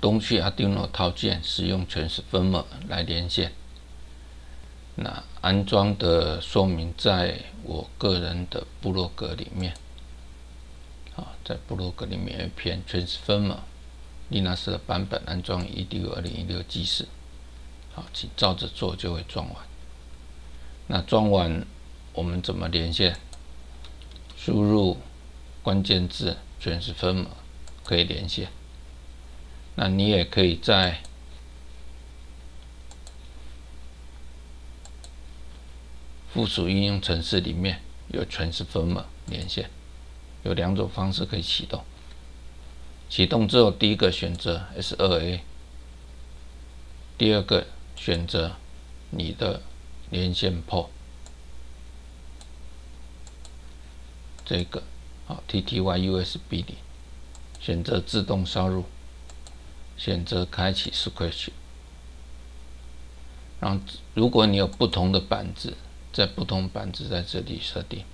东区 Arduino 套件使用 Transformer 来连线。那安装的说明在我个人的部落格里面，啊，在部落格里面有一篇 Transformer Linux 的版本安装 edu 二零一六记事。好，请照着做就会装完。那装完，我们怎么连线？输入关键字“全是分码”可以连线。那你也可以在附属应用程式里面有全是分码连线，有两种方式可以启动。启动之后，第一个选择 S2A，第二个。选择你的连线 port，这个好 TTY USB 里，选择自动烧入，选择开启 Scratch。然后，如果你有不同的板子，在不同板子在这里设定。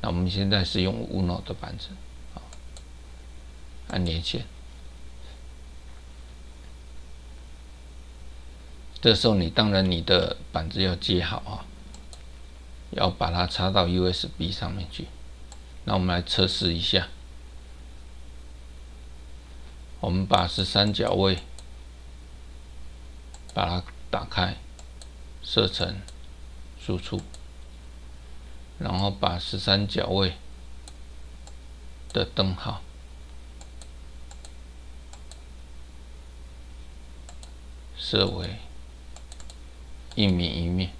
那我们现在是用 Uno 的板子，按连线。这时候，你当然你的板子要接好啊，要把它插到 USB 上面去。那我们来测试一下，我们把十三角位把它打开，设成输出，然后把十三角位的灯号设为。一米一面，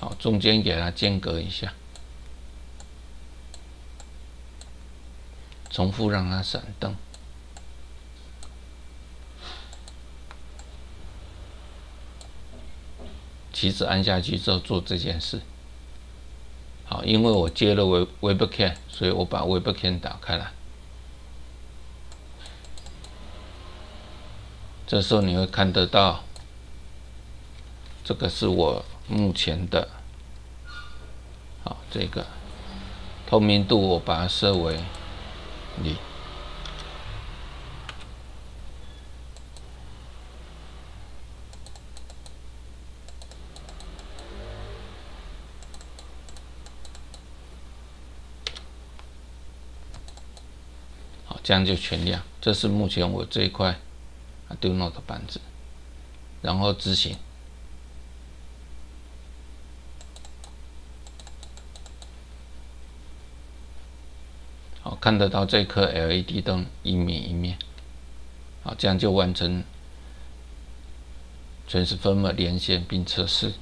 好，中间给它间隔一下，重复让它闪灯，旗子按下去之后做这件事。好，因为我接了 Web Webcam，所以我把 Webcam 打开了。这时候你会看得到，这个是我目前的，好，这个透明度我把它设为零，好，这样就全亮。这是目前我这一块。Arduino 的板子，然后执行。看得到这颗 LED 灯一面一面。好，这样就完成全是分码连线并测试。